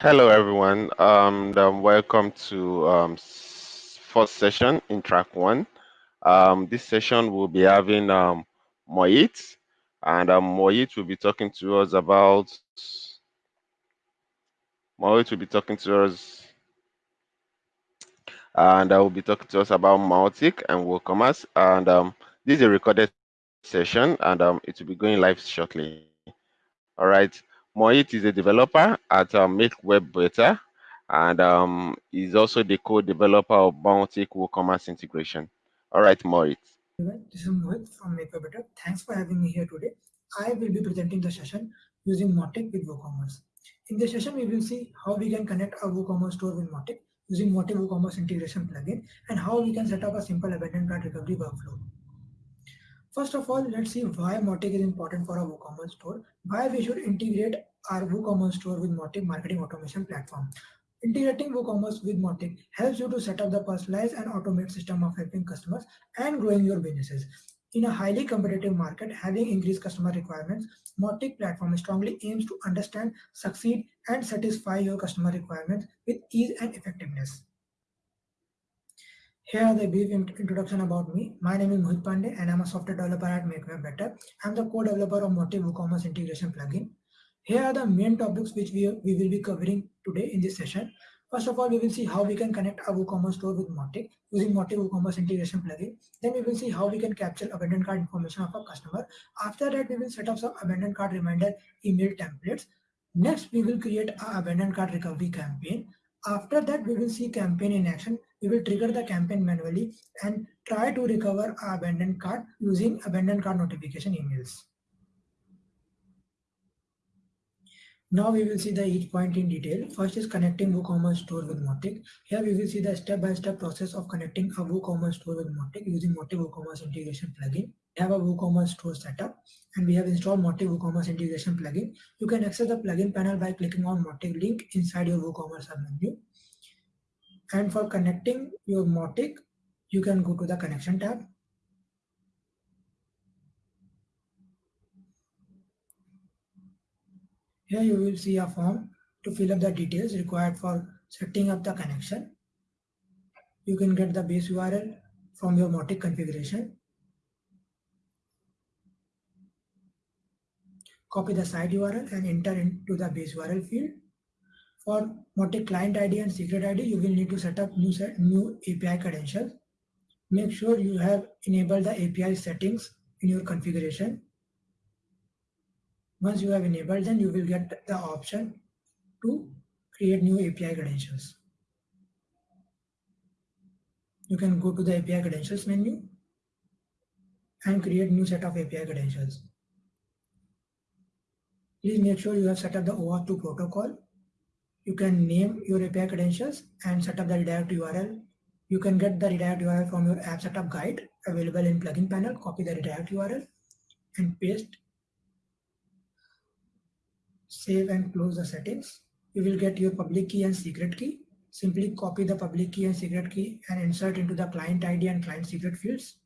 Hello, everyone, um, um, welcome to um, first session in track one. Um, this session will be having um, Moit, and um, Moit will be talking to us about. Moit will be talking to us, and I will be talking to us about Mautic and WooCommerce. And um, this is a recorded session, and um, it will be going live shortly. All right. Moit is a developer at uh, Make Web Better, and um, is also the co-developer of Mautic WooCommerce integration. All right, Moit. This is Mohit from Make Web Better. Thanks for having me here today. I will be presenting the session using Mautic with WooCommerce. In this session, we will see how we can connect our WooCommerce store with Mautic using Mautic WooCommerce integration plugin and how we can set up a simple abandoned cart recovery workflow. First of all, let's see why Mautic is important for our WooCommerce store, why we should integrate our WooCommerce store with Mautic marketing automation platform. Integrating WooCommerce with Mautic helps you to set up the personalized and automated system of helping customers and growing your businesses. In a highly competitive market, having increased customer requirements, Mautic platform strongly aims to understand, succeed, and satisfy your customer requirements with ease and effectiveness. Here are the brief introduction about me. My name is Mohit Pandey and I'm a software developer at MakeWeb Better. I'm the co-developer of Mautic WooCommerce integration plugin. Here are the main topics which we, we will be covering today in this session. First of all, we will see how we can connect our WooCommerce store with Mautic using Mautic WooCommerce integration plugin. Then we will see how we can capture abandoned cart information of a customer. After that, we will set up some abandoned cart reminder email templates. Next, we will create an abandoned cart recovery campaign. After that, we will see campaign in action. We will trigger the campaign manually and try to recover our abandoned cart using abandoned cart notification emails. Now we will see the each point in detail. First is connecting WooCommerce store with Mautic. Here we will see the step-by-step -step process of connecting a WooCommerce store with Mautic using Mautic WooCommerce integration plugin. We have a WooCommerce store setup and we have installed Mautic WooCommerce integration plugin. You can access the plugin panel by clicking on Mautic link inside your WooCommerce menu. And for connecting your Mautic, you can go to the connection tab Here you will see a form to fill up the details required for setting up the connection. You can get the base URL from your Mautic configuration. Copy the site URL and enter into the base URL field. For Mautic client ID and secret ID, you will need to set up new, set, new API credentials. Make sure you have enabled the API settings in your configuration once you have enabled, then you will get the option to create new API credentials. You can go to the API credentials menu and create new set of API credentials. Please make sure you have set up the OAuth 2 protocol. You can name your API credentials and set up the redirect URL. You can get the redirect URL from your app setup guide available in plugin panel. Copy the redirect URL and paste save and close the settings. You will get your public key and secret key. Simply copy the public key and secret key and insert into the client ID and client secret fields.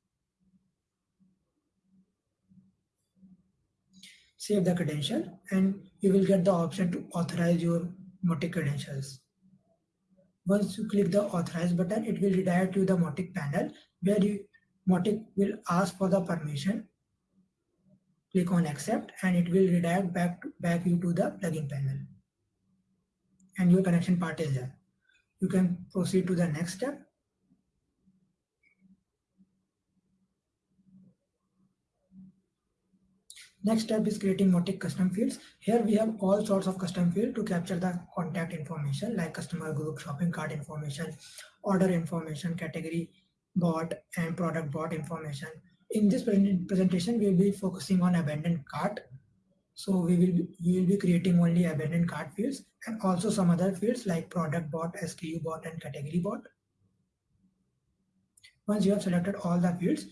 Save the credential and you will get the option to authorize your Mautic credentials. Once you click the authorize button, it will redirect to the Mautic panel where you, Mautic will ask for the permission. Click on accept and it will redirect back back you to the plugin panel. And your connection part is there. You can proceed to the next step Next step is creating Mautic custom fields. Here we have all sorts of custom fields to capture the contact information like customer group, shopping cart information, order information, category bot and product bot information in this presentation, we will be focusing on abandoned cart. So we will, we will be creating only abandoned cart fields and also some other fields like product bot, SKU bot, and category bot. Once you have selected all the fields,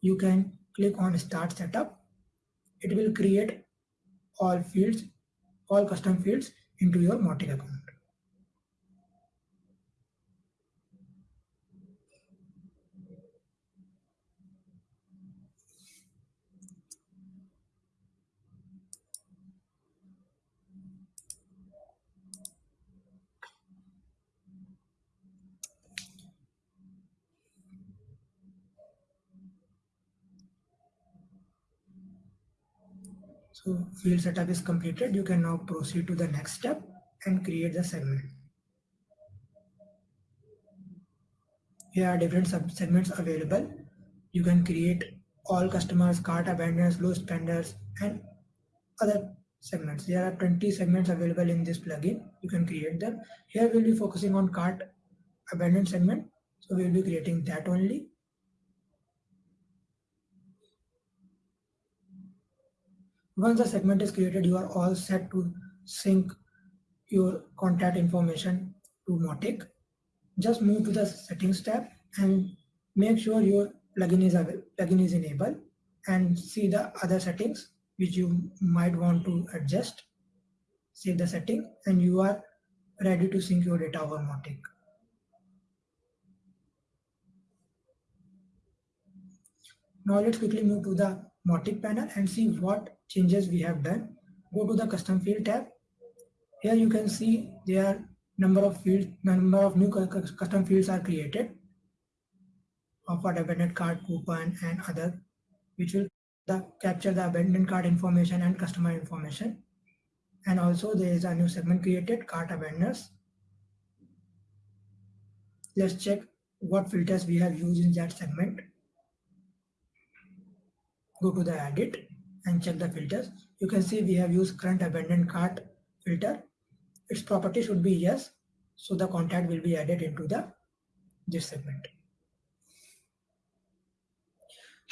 you can click on start setup. It will create all fields, all custom fields into your Mautic account. So field setup is completed. You can now proceed to the next step and create the segment. Here are different segments available. You can create all customers, cart abandoners, low spenders, and other segments. There are 20 segments available in this plugin. You can create them. Here we'll be focusing on cart abandoned segment. So we'll be creating that only. Once the segment is created, you are all set to sync your contact information to Mautic. Just move to the settings tab and make sure your plugin is plugin is enabled and see the other settings which you might want to adjust. Save the setting and you are ready to sync your data over Mautic. Now let's quickly move to the Mautic panel and see what changes we have done. Go to the custom field tab. Here you can see there are number of fields, number of new custom fields are created for abandoned card coupon and other which will the, capture the abandoned card information and customer information. And also there is a new segment created, cart abandoners. Let's check what filters we have used in that segment. Go to the edit and check the filters. You can see we have used current abandoned cart filter. Its property should be yes. So the contact will be added into the this segment.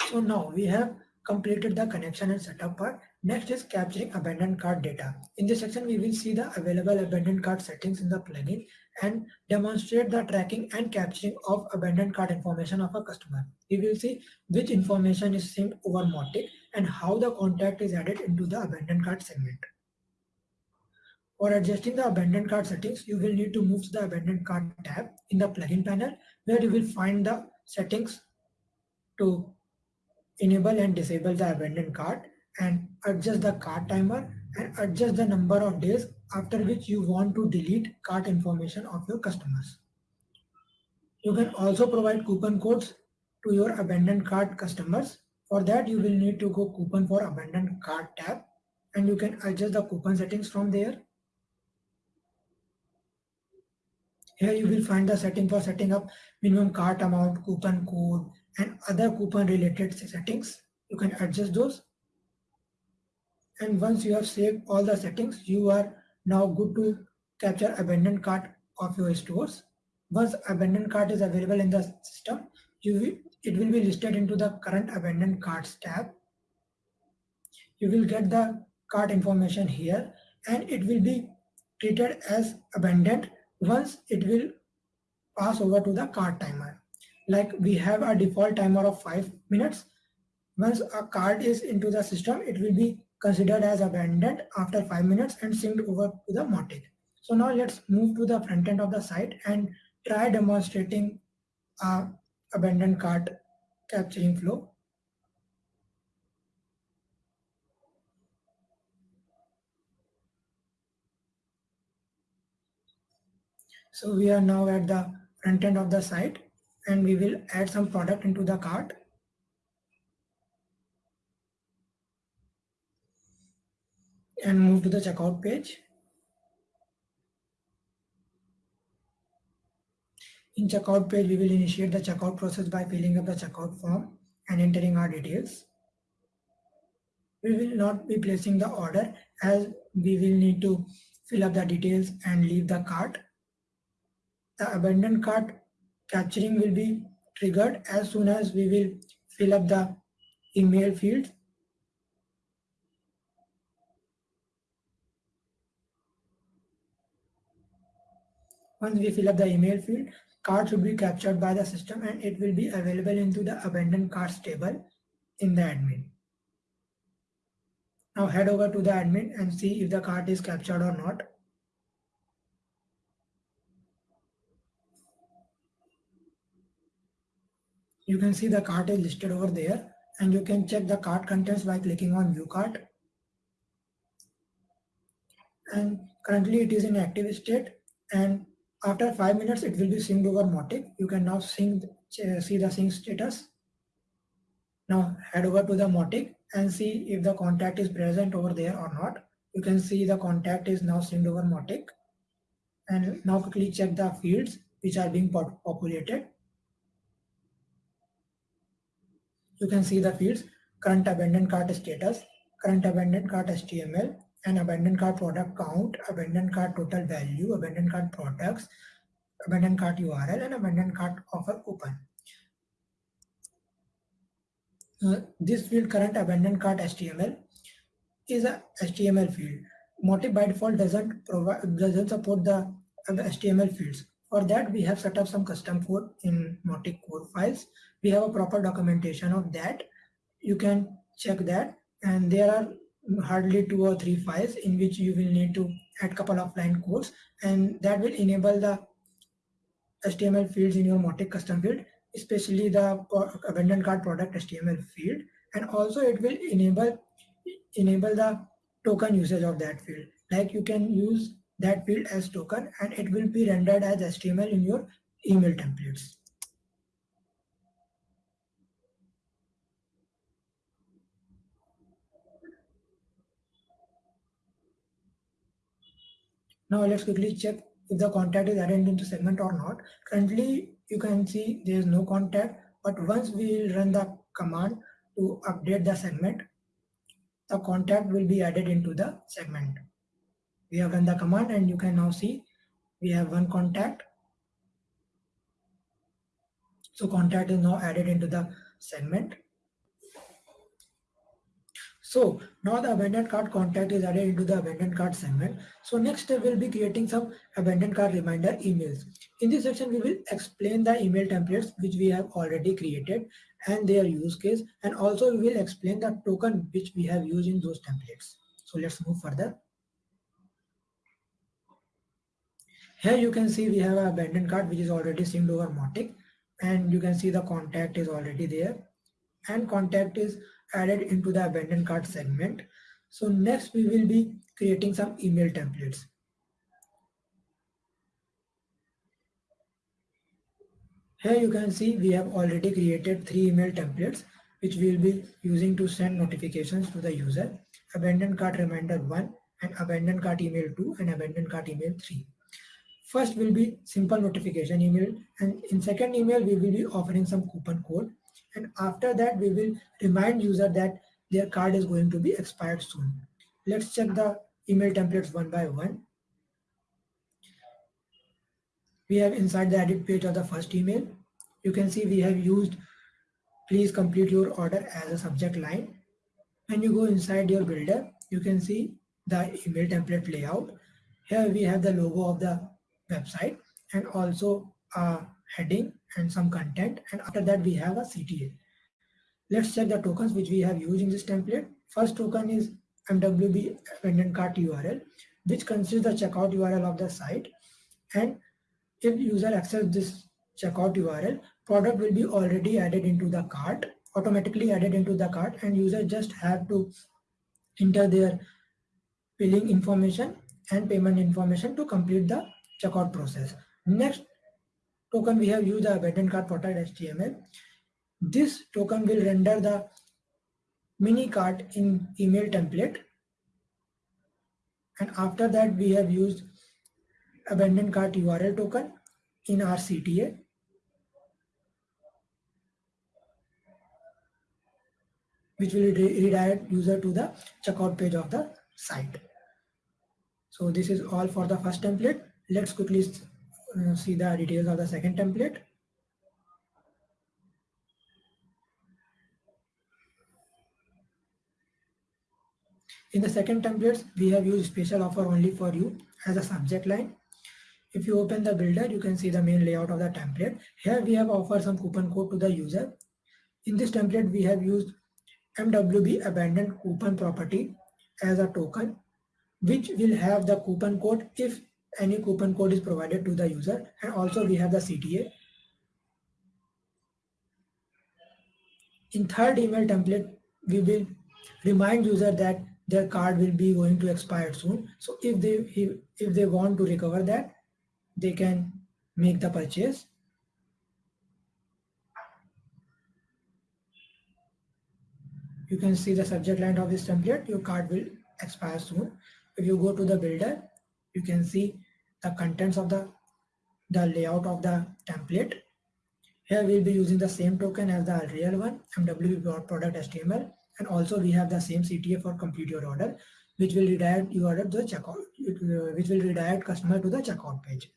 So now we have completed the connection and setup part. Next is capturing abandoned cart data. In this section, we will see the available abandoned cart settings in the plugin and demonstrate the tracking and capturing of abandoned cart information of a customer. We will see which information is synced over Mautic and how the contact is added into the abandoned cart segment. For adjusting the abandoned cart settings, you will need to move to the abandoned cart tab in the plugin panel where you will find the settings to enable and disable the abandoned cart and adjust the cart timer and adjust the number of days after which you want to delete cart information of your customers. You can also provide coupon codes to your abandoned cart customers. For that, you will need to go coupon for abandoned cart tab and you can adjust the coupon settings from there. Here you will find the setting for setting up minimum cart amount, coupon code, and other coupon related settings. You can adjust those. And once you have saved all the settings, you are now good to capture abandoned cart of your stores. Once abandoned cart is available in the system, you will, it will be listed into the current abandoned carts tab. You will get the cart information here and it will be treated as abandoned once it will pass over to the cart timer like we have a default timer of five minutes. Once a card is into the system, it will be considered as abandoned after five minutes and synced over to the Mautic. So now let's move to the front end of the site and try demonstrating a abandoned cart capturing flow. So we are now at the front end of the site and we will add some product into the cart. And move to the checkout page. In checkout page, we will initiate the checkout process by filling up the checkout form and entering our details. We will not be placing the order as we will need to fill up the details and leave the cart. The abandoned cart capturing will be triggered as soon as we will fill up the email field. Once we fill up the email field, card will be captured by the system and it will be available into the abandoned cards table in the admin. Now head over to the admin and see if the card is captured or not. you can see the card is listed over there and you can check the card contents by clicking on view card. and currently it is in active state and after five minutes it will be synced over Mautic. You can now sync, uh, see the sync status. Now head over to the Mautic and see if the contact is present over there or not. You can see the contact is now synced over Mautic. And now quickly check the fields which are being populated. You can see the fields current abandoned cart status, current abandoned cart HTML, and abandoned cart product count, abandoned cart total value, abandoned cart products, abandoned cart URL, and abandoned cart offer coupon. Uh, this field current abandoned cart HTML is a HTML field. Mautic by default doesn't provide doesn't support the HTML fields. For that, we have set up some custom code in Mautic core files. We have a proper documentation of that. You can check that. And there are hardly two or three files in which you will need to add couple of line codes and that will enable the HTML fields in your Mautic custom field, especially the abandoned cart product HTML field. And also it will enable enable the token usage of that field. Like you can use that field as token and it will be rendered as HTML in your email templates. Now let's quickly check if the contact is added into segment or not. Currently, you can see there is no contact, but once we run the command to update the segment, the contact will be added into the segment. We have run the command and you can now see we have one contact. So contact is now added into the segment. So now the abandoned cart contact is added into the abandoned cart segment. So next step will be creating some abandoned cart reminder emails. In this section, we will explain the email templates which we have already created and their use case. And also we will explain the token which we have used in those templates. So let's move further. Here you can see we have an abandoned cart which is already synced over Mautic and you can see the contact is already there and contact is added into the abandoned cart segment. So next we will be creating some email templates. Here you can see we have already created three email templates which we will be using to send notifications to the user. Abandoned cart reminder 1 and abandoned cart email 2 and abandoned cart email 3. First will be simple notification email and in second email we will be offering some coupon code and after that we will remind user that their card is going to be expired soon. Let's check the email templates one by one. We have inside the edit page of the first email. You can see we have used please complete your order as a subject line. When you go inside your builder, you can see the email template layout. Here we have the logo of the website and also a heading and some content and after that we have a CTA. Let's check the tokens which we have used in this template. First token is MWB abandoned cart URL which consists the checkout URL of the site and if user access this checkout URL product will be already added into the cart automatically added into the cart and user just have to enter their billing information and payment information to complete the checkout process. Next token we have used the abandoned cart product HTML. This token will render the mini cart in email template. And after that we have used abandoned cart URL token in our CTA. which will redirect user to the checkout page of the site. So this is all for the first template. Let's quickly Uh, see the details of the second template. In the second template, we have used special offer only for you as a subject line. If you open the builder, you can see the main layout of the template. Here we have offered some coupon code to the user. In this template, we have used MWB abandoned coupon property as a token, which will have the coupon code if any coupon code is provided to the user and also we have the CTA. In third email template, we will remind user that their card will be going to expire soon. So if they if they want to recover that, they can make the purchase. you can see the subject line of this template, your card will expire soon. If you go to the builder, you can see the contents of the, the layout of the template. Here we'll be using the same token as the real one, MWB product HTML. And also we have the same CTA for complete your order, which will redirect your order to the checkout, uh, which will redirect customer to the checkout page.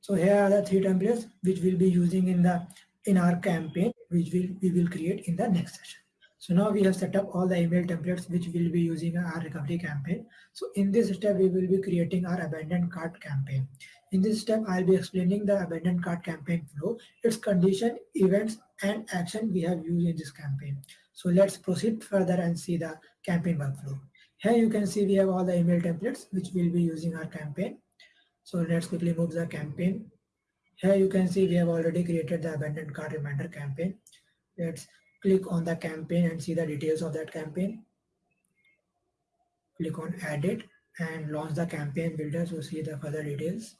So here are the three templates which we'll be using in the in our campaign, which will we will create in the next session. So now we have set up all the email templates which we'll be using our recovery campaign. So in this step, we will be creating our abandoned cart campaign. In this step, I'll be explaining the abandoned cart campaign flow, its condition, events, and action we have used in this campaign. So let's proceed further and see the campaign workflow. Here you can see we have all the email templates which we'll be using our campaign. So let's quickly move the campaign. Here you can see we have already created the abandoned cart reminder campaign. Let's click on the campaign and see the details of that campaign. Click on edit and launch the campaign builder to see the further details.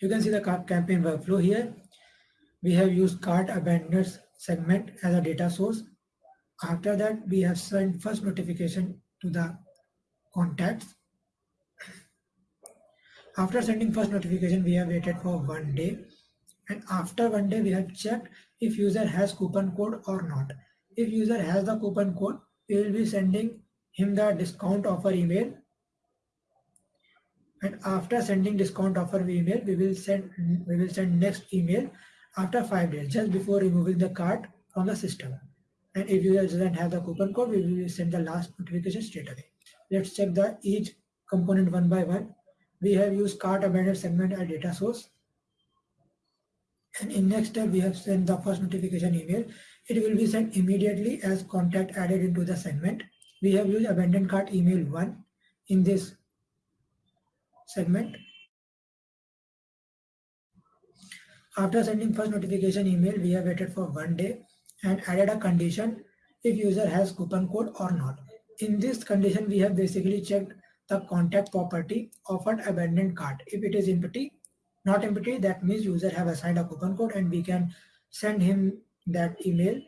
You can see the campaign workflow here. We have used cart abandoned segment as a data source. After that, we have sent first notification to the contacts. After sending first notification, we have waited for one day. And after one day, we have checked if user has coupon code or not. If user has the coupon code, we will be sending him the discount offer email. And after sending discount offer email, we will send we will send next email after five days, just before removing the cart from the system. And if user doesn't have the coupon code, we will send the last notification straight away. Let's check the each component one by one. We have used cart abandoned segment as data source. And in next step, we have sent the first notification email. It will be sent immediately as contact added into the segment. We have used abandoned cart email one in this segment. After sending first notification email, we have waited for one day and added a condition if user has coupon code or not. In this condition, we have basically checked the contact property offered abandoned cart. If it is empty, not empty, that means user have assigned a coupon code and we can send him that email.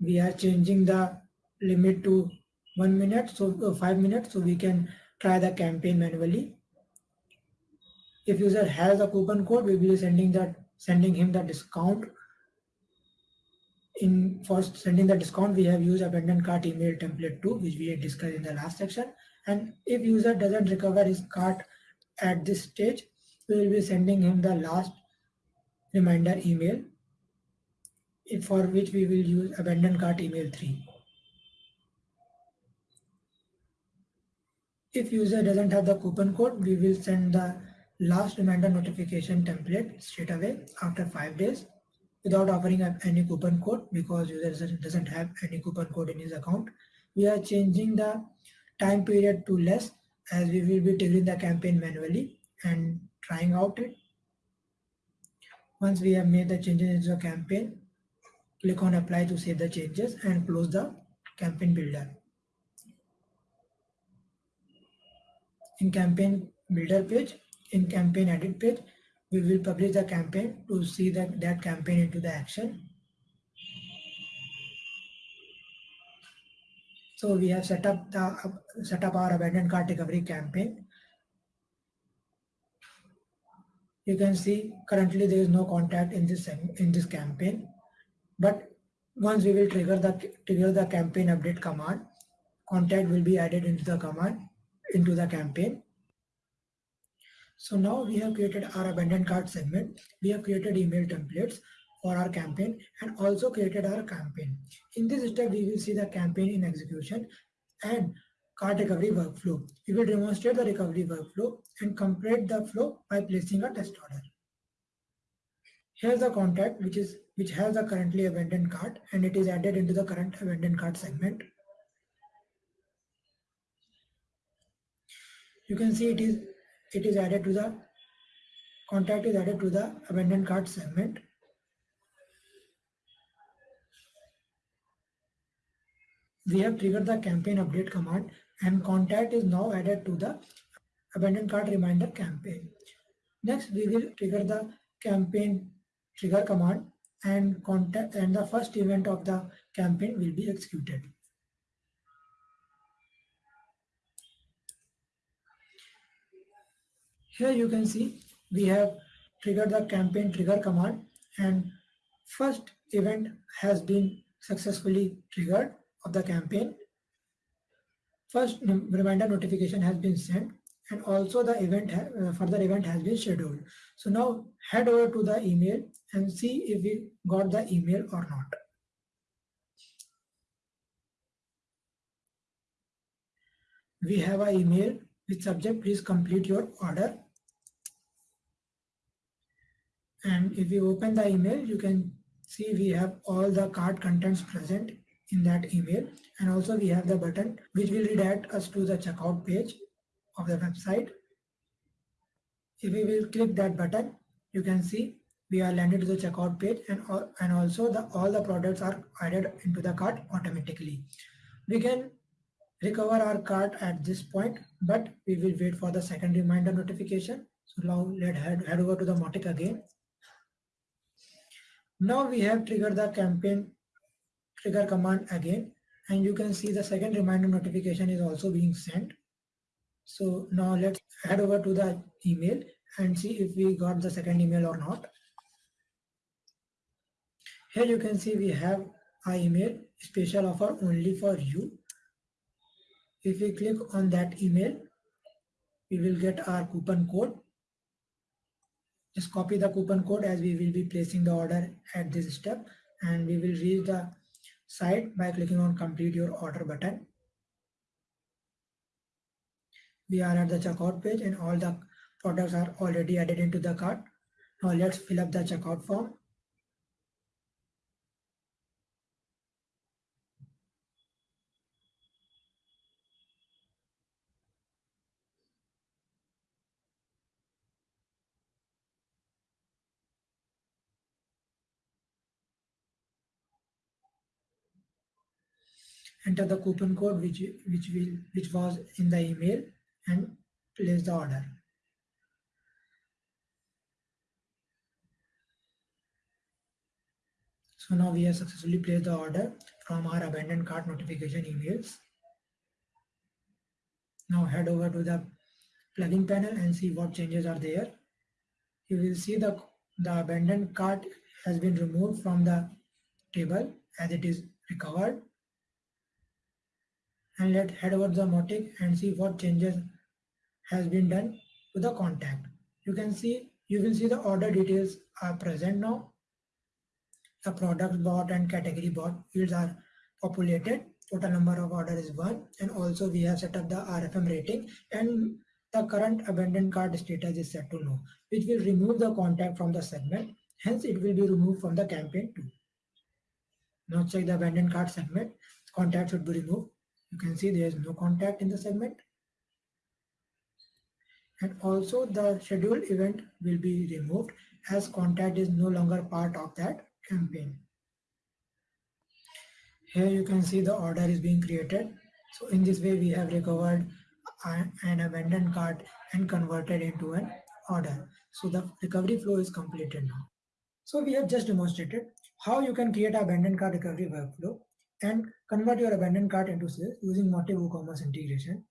We are changing the limit to one minute, so uh, five minutes, so we can try the campaign manually. If user has a coupon code, we will be sending that sending him the discount. In for sending the discount, we have used abandoned cart email template 2, which we had discussed in the last section. And if user doesn't recover his cart at this stage, we will be sending him the last reminder email for which we will use abandoned cart email 3. If user doesn't have the coupon code, we will send the last reminder notification template straight away after five days without offering any coupon code because user doesn't have any coupon code in his account. We are changing the time period to less as we will be triggering the campaign manually and trying out it. Once we have made the changes into the campaign, click on apply to save the changes and close the campaign builder. In campaign builder page, in campaign edit page, we will publish the campaign to see that, that campaign into the action. So we have set up the set up our abandoned cart recovery campaign. You can see currently there is no contact in this in this campaign. But once we will trigger the trigger the campaign update command contact will be added into the command into the campaign. So now we have created our abandoned cart segment. We have created email templates for our campaign and also created our campaign in this step we will see the campaign in execution and cart recovery workflow. We will demonstrate the recovery workflow and complete the flow by placing a test order. Here's the contact which is which has the currently abandoned cart and it is added into the current abandoned cart segment. You can see it is it is added to the contact is added to the abandoned cart segment. We have triggered the campaign update command and contact is now added to the abandoned cart reminder campaign. Next, we will trigger the campaign trigger command and contact and the first event of the campaign will be executed. Here you can see we have triggered the campaign trigger command and first event has been successfully triggered of the campaign. First reminder notification has been sent and also the event uh, further event has been scheduled. So now head over to the email and see if we got the email or not. We have an email with subject please complete your order and if you open the email you can see we have all the card contents present in that email. And also we have the button which will redirect us to the checkout page of the website. If we will click that button you can see we are landed to the checkout page and, all, and also the all the products are added into the cart automatically. We can recover our cart at this point but we will wait for the second reminder notification. So now let's head, head over to the Mautic again. Now we have triggered the campaign trigger command again and you can see the second reminder notification is also being sent. So now let's head over to the email and see if we got the second email or not. Here you can see we have our email special offer only for you. If we click on that email, we will get our coupon code just copy the coupon code as we will be placing the order at this step and we will reach the site by clicking on complete your order button. We are at the checkout page and all the products are already added into the cart. Now let's fill up the checkout form. Enter the coupon code which which will which was in the email and place the order. So now we have successfully placed the order from our abandoned cart notification emails. Now head over to the plugin panel and see what changes are there. You will see the the abandoned cart has been removed from the table as it is recovered and let's head over the Mautic and see what changes has been done to the contact. You can see, you will see the order details are present now. The product bought and category bought fields are populated. Total number of order is one. And also we have set up the RFM rating and the current abandoned cart status is set to no, which will remove the contact from the segment. Hence it will be removed from the campaign too. Now check the abandoned cart segment. Contact should be removed you can see there is no contact in the segment. And also the scheduled event will be removed as contact is no longer part of that campaign. Here you can see the order is being created. So in this way we have recovered an abandoned cart and converted into an order. So the recovery flow is completed now. So we have just demonstrated how you can create an abandoned cart recovery workflow and convert your abandoned cart into sales using Mautic WooCommerce integration.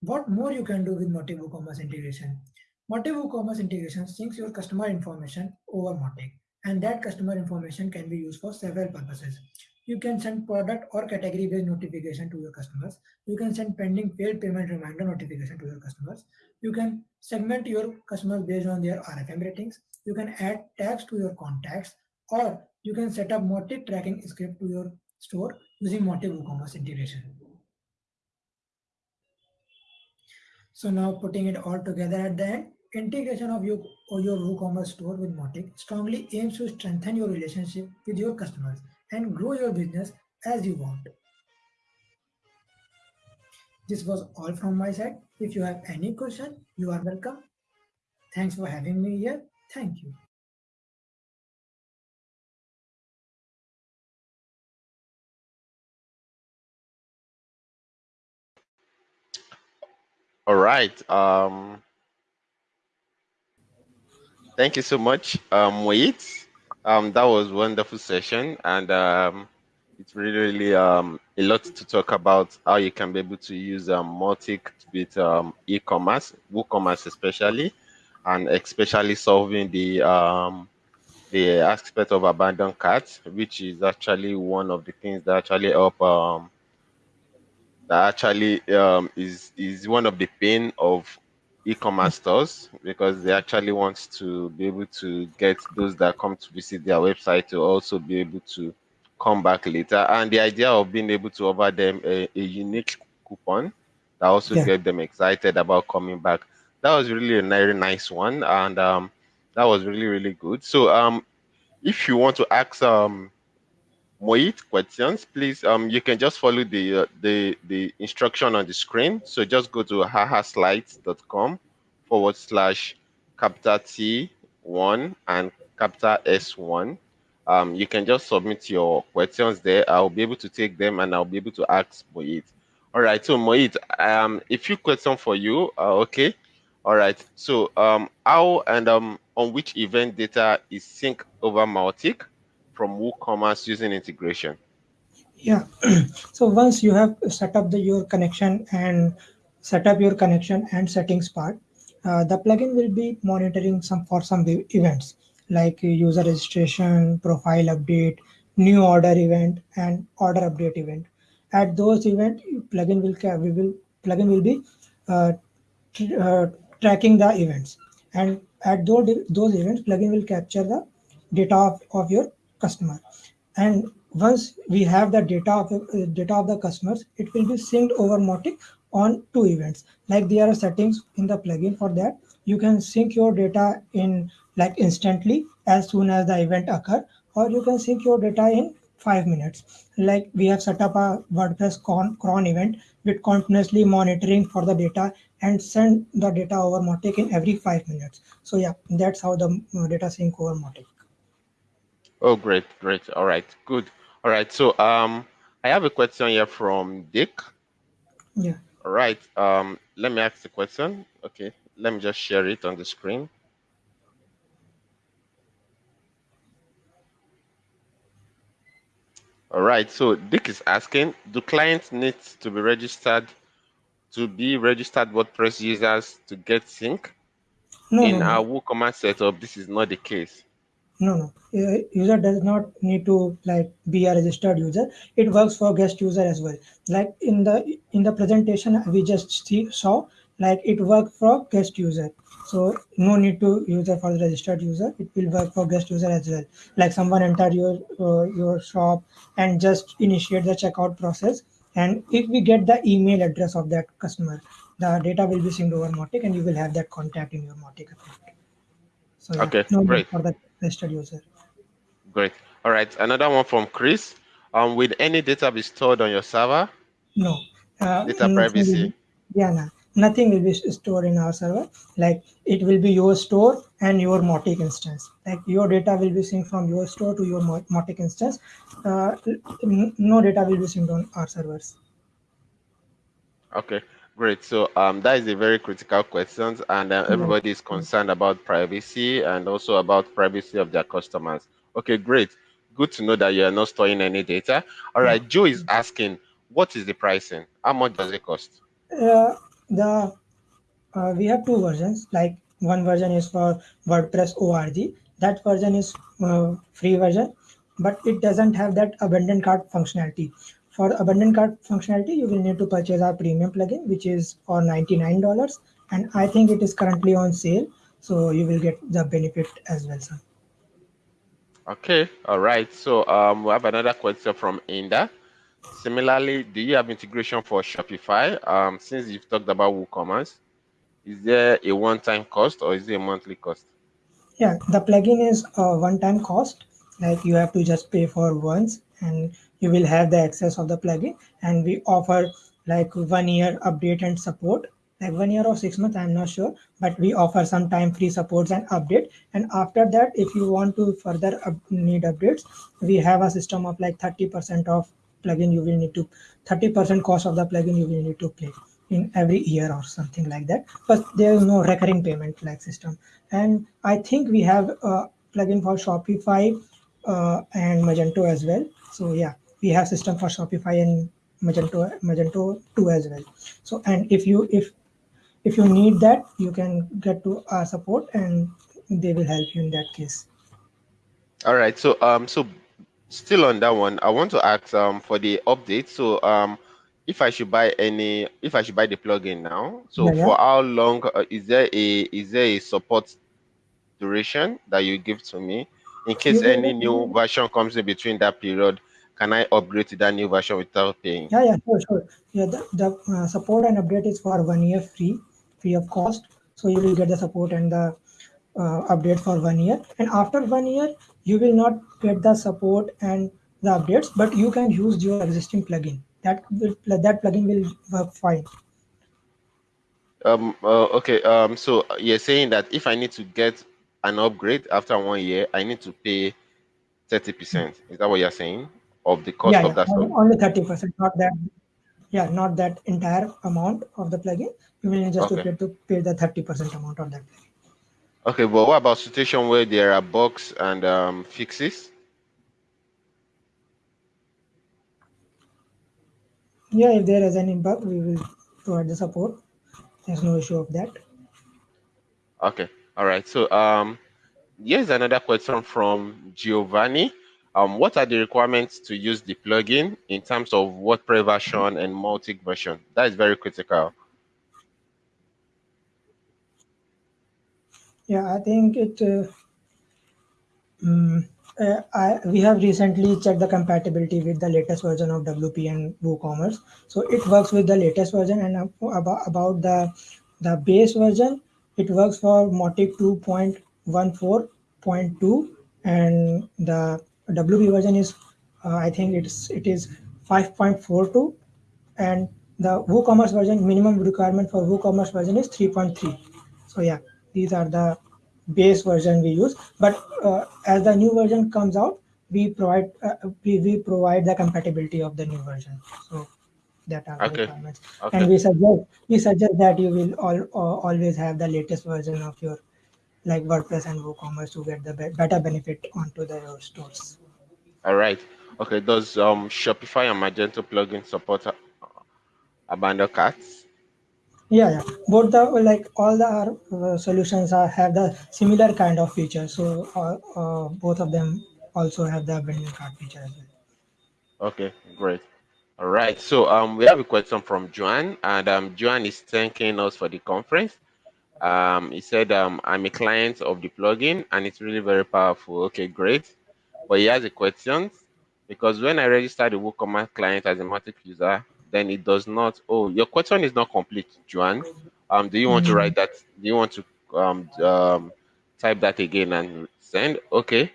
What more you can do with Mautic WooCommerce integration? Mautic WooCommerce integration syncs your customer information over Mautic and that customer information can be used for several purposes. You can send product or category based notification to your customers. You can send pending failed payment reminder notification to your customers. You can segment your customers based on their RFM ratings. You can add tags to your contacts or you can set up Mautic tracking script to your store using Mautic WooCommerce integration. So now putting it all together at the end, integration of your, or your WooCommerce store with Mautic strongly aims to strengthen your relationship with your customers and grow your business as you want. This was all from my side. If you have any question, you are welcome. Thanks for having me here. Thank you. All right. Um, thank you so much, um, Wait. Um, that was wonderful session, and um, it's really, really um, a lot to talk about how you can be able to use um, Mautic with um, e-commerce, WooCommerce especially, and especially solving the um, the aspect of abandoned carts, which is actually one of the things that actually help um, that actually um, is is one of the pain of e-commerce stores because they actually want to be able to get those that come to visit their website to also be able to come back later. And the idea of being able to offer them a, a unique coupon that also Yeah. get them excited about coming back. That was really a very nice one and um, that was really really good. So um, if you want to ask um, Moit questions, please um you can just follow the uh, the the instruction on the screen. So just go to ahaslides.com forward slash capital T one and capital S one. Um, you can just submit your questions there. I'll be able to take them and I'll be able to ask Moit. All right, so Moit, um, a few questions for you. Uh, okay. All right. So um, how and um on which event data is sync over Mautic? From WooCommerce using integration? Yeah. so once you have set up the your connection and set up your connection and settings part, uh, the plugin will be monitoring some for some events like user registration, profile update, new order event, and order update event. At those event, plugin will we will plugin will be uh, tr- uh, tracking the events, and at those those events, plugin will capture the data of, of your customer. And once we have the data of uh, data of the customers it will be synced over Mautic on two events. Like there are settings in the plugin for that. You can sync your data in like instantly as soon as the event occur or you can sync your data in five minutes. Like we have set up a wordpress cron, cron event with continuously monitoring for the data and send the data over Mautic in every five minutes. So yeah that's how the uh, data sync over Mautic Oh, great, great. All right, good. All right, so um, I have a question here from Dick. yeah All right, um, let me ask the question. Okay, let me just share it on the screen. All right, so Dick is asking, do clients need to be registered to be registered WordPress users to get sync? no In no our WooCommerce setup, this is not the case. No, no. Uh, User does not need to like be a registered user. It works for guest user as well. Like in the in the presentation we just see saw, like it worked for guest user. So no need to user for the registered user. It will work for guest user as well. Like someone enter your uh, your shop and just initiate the checkout process. And if we get the email address of that customer, the data will be synced over Mautic and you will have that contact in your Mautic account. So yeah, Okay, no great, for the user. great. All right, another one from Chris. Um, will any data be stored on your server? No, uh, Data nothing will privacy. be, yeah, nah, nothing will be stored in our server. Like it will be your store and your Mautic instance. Like your data will be synced from your store to your Mautic instance. Uh, no data will be synced on our servers. Okay, great. So um, that is a very critical question, and uh, everybody is concerned about privacy and also about privacy of their customers. Okay, great. Good to know that you are not storing any data. All right, Joe is asking, what is the pricing? How much does it cost? Uh, the uh, we have two versions. Like one version is for WordPress org. That version is uh, free version, but it doesn't have that abandoned cart functionality. For abandoned cart functionality, you will need to purchase our premium plugin, which is for ninety nine dollars, and I think it is currently on sale, so you will get the benefit as well, sir. Okay, all right. So um, we have another question from Inda. Similarly, do you have integration for Shopify? Um, since you've talked about WooCommerce, is there a one-time cost or is it a monthly cost? Yeah, the plugin is a one-time cost. Like you have to just pay for once, and you will have the access of the plugin. And we offer like one year update and support, like one year or six months. I'm not sure, but we offer some time free supports and update. And after that, if you want to further up, need updates, we have a system of like 30% of plugin you will need to 30% cost of the plugin you will need to pay in every year or something like that but there is no recurring payment like system and i think we have a plugin for shopify uh, and Magento as well. So yeah, we have system for Shopify and Magento Magento 2 as well. So and if you if if you need that, you can get to our support and they will help you in that case. All right. So um so still on that one, I want to ask um for the update. So um if I should buy any if I should buy the plugin now, so Yeah, yeah. for how long uh, is there a is there a support duration that you give to me in case any new version comes in between that period? Can I upgrade to that new version without paying? Yeah, yeah, sure, sure. Yeah, the, the uh, support and update is for one year free, free of cost. So you will get the support and the uh, update for one year. And after one year, you will not get the support and the updates, but you can use your existing plugin. That will that plugin will work fine. Um. Uh, okay. Um. So you're saying that if I need to get an upgrade after one year, I need to pay thirty percent. Is that what you're saying of the cost yeah, of yeah, that? only, only thirty percent, not that. Yeah, not that entire amount of the plugin. You will just to Okay. pay to pay the thirty percent amount of that. Plugin. Okay. But what about situation where there are bugs and um fixes? Yeah, if there is any bug, we will provide the support. There's no issue of that. Okay. All right. So um, here's another question from Giovanni. Um, what are the requirements to use the plugin in terms of WordPress version and Mautic version? That is very critical. Yeah, I think it. Uh, mm, uh, I, we have recently checked the compatibility with the latest version of WP and WooCommerce. So it works with the latest version, and about about the the base version, it works for Mautic 2.14.2, and the WP version is, uh, I think it's it is 5.42, and the WooCommerce version minimum requirement for WooCommerce version is 3.3. So yeah, these are the base version we use. But uh, as the new version comes out, we provide uh, we, we provide the compatibility of the new version. So that are the Okay. requirements. Okay. And we suggest we suggest that you will all, uh, always have the latest version of your like WordPress and WooCommerce to get the be- better benefit onto the your stores. All right. Okay. Does um Shopify and Magento plugin support uh, abandoned carts? Yeah, yeah. Both the like all the our uh, solutions are have the similar kind of features. So uh, uh, both of them also have the abandon cart feature as well. Okay. Great. All right. So um, we have a question from Joan, and um, Joan is thanking us for the conference. Um, he said, um, I'm a client of the plugin and it's really very powerful. Okay, great. But he has a question because when I register the WooCommerce client as a Mautic user, then it does not. Oh, your question is not complete, Joan. Um, do you want to Mm. write that? Do you want to um, um type that again and send? Okay.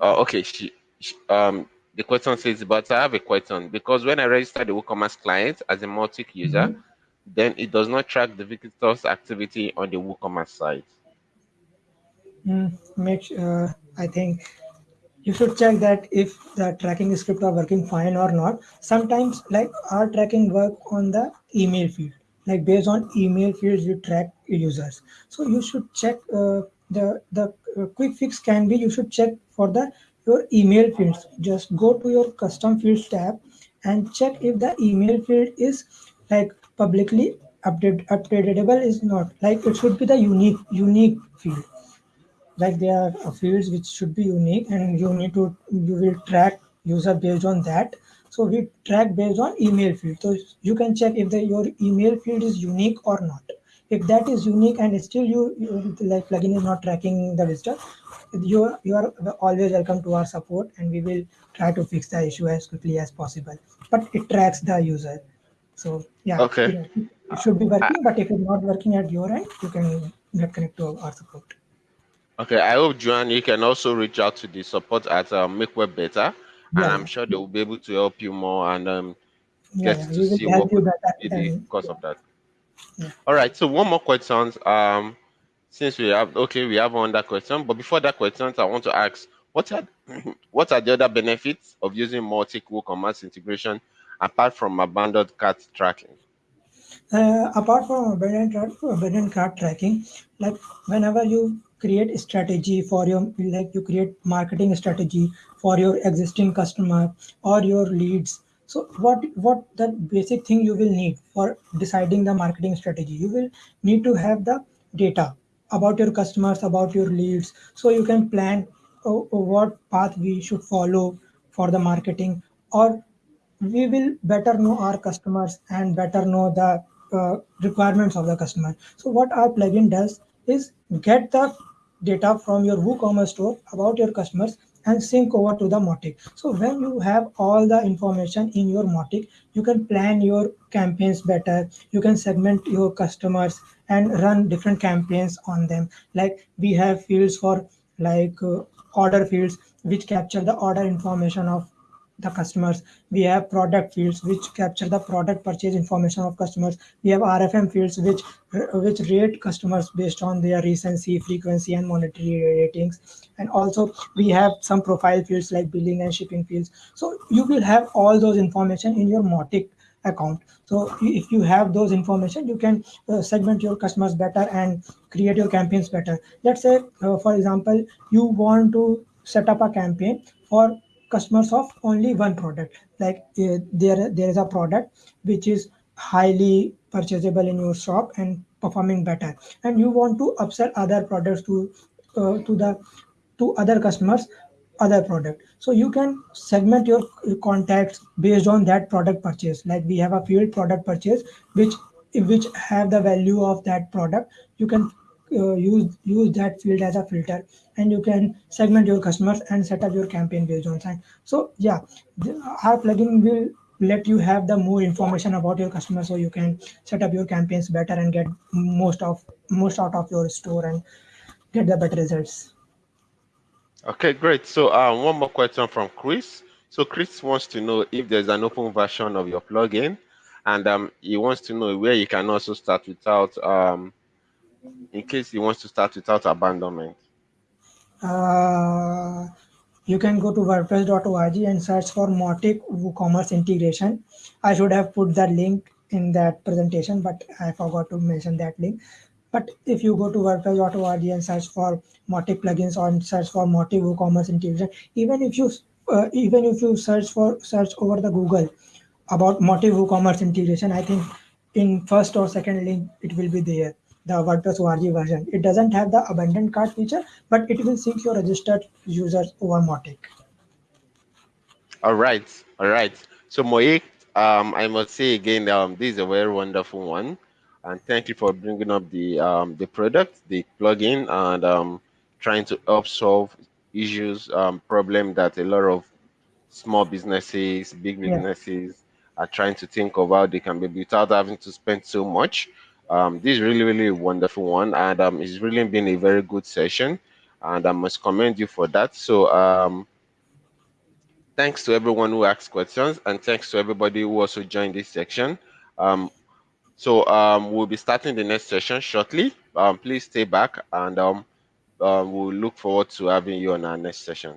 Uh, okay. She, she um the question says, but I have a question because when I register the WooCommerce client as a Mautic user, Mhm. then it does not track the visitor's activity on the WooCommerce site. Mm, make uh, I think you should check that if the tracking script are working fine or not. Sometimes like our tracking work on the email field, like based on email fields you track users. So you should check uh, the the uh, quick fix can be you should check for the your email fields. Just go to your custom fields tab and check if the email field is like publicly update updatable is not like it should be the unique unique field like there are fields which should be unique and you need to you will track user based on that. So we track based on email field. So you can check if the, your email field is unique or not. If that is unique and still you, you like plugin is not tracking the visitor you are you are always welcome to our support and we will try to fix the issue as quickly as possible. But it tracks the user. So yeah Okay. it, it should be working but if it's not working at your end you can get connected to our support Okay, I hope Joanne, you can also reach out to the support at um, Make Web Better, and I'm sure they will be able to help you more and um, get yeah. to see what be the cause of that. Yeah. All right, so one more question. Um, since we have okay, we have one that question, but before that question, I want to ask what are what are the other benefits of using Mautic WooCommerce integration apart from abandoned cart tracking? uh, apart from abandoned abandoned cart tracking, like whenever you create strategy for your like you create marketing strategy for your existing customer or your leads so what what the basic thing you will need for deciding the marketing strategy you will need to have the data about your customers about your leads so you can plan uh, what path we should follow for the marketing or we will better know our customers and better know the uh, requirements of the customer. So what our plugin does is get the data from your WooCommerce store about your customers and sync over to the Mautic. So when you have all the information in your Mautic, you can plan your campaigns better. You can segment your customers and run different campaigns on them. Like we have fields for like uh, order fields which capture the order information of the customers. We have product fields which capture the product purchase information of customers. We have rfm fields which which rate customers based on their recency frequency and monetary ratings. And also we have some profile fields like billing and shipping fields. So you will have all those information in your Mautic account. So if you have those information you can uh, segment your customers better and create your campaigns better. Let's say uh, for example you want to set up a campaign for customers of only one product. Like uh, there there is a product which is highly purchasable in your shop and performing better. And you want to upsell other products to uh, to the to other customers other product. So you can segment your contacts based on that product purchase. Like we have a field product purchase which which have the value of that product. You can uh, use use that field as a filter and you can segment your customers and set up your campaign based on that so yeah the, our plugin will let you have the more information about your customer so you can set up your campaigns better and get most of most out of your store and get the better results Okay, great. So um, one more question from Chris. So Chris wants to know if there's an open version of your plugin, and um, he wants to know where you can also start without, um, in case he wants to start without abandonment. uh, you can go to wordpress.org and search for Mautic WooCommerce integration. I should have put the link in that presentation, but I forgot to mention that link. But if you go to wordpress.org and search for Mautic plugins or search for Mautic WooCommerce integration, even if you uh, even if you search for search over the Google about Mautic WooCommerce integration, I think in first or second link it will be there the WordPress ORG version. It doesn't have the abandoned cart feature, but it will sync your registered users over Mautic. All right, all right. So Moik, um, I must say again, um, this is a very wonderful one, and thank you for bringing up the um, the product, the plugin, and um, trying to help solve issues, um, problem that a lot of small businesses, big businesses yeah. are trying to think of how they can be without having to spend so much. Um, this is really, really a wonderful one, and um, it's really been a very good session, and I must commend you for that. So, um, thanks to everyone who asked questions, and thanks to everybody who also joined this section. Um, so, um, we'll be starting the next session shortly. Um, please stay back, and um, uh, we'll look forward to having you on our next session.